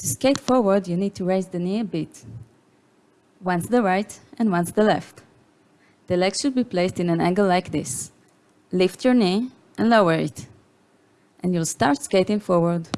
To skate forward, you need to raise the knee a bit. Once the right and once the left. The leg should be placed in an angle like this. Lift your knee and lower it. And you'll start skating forward.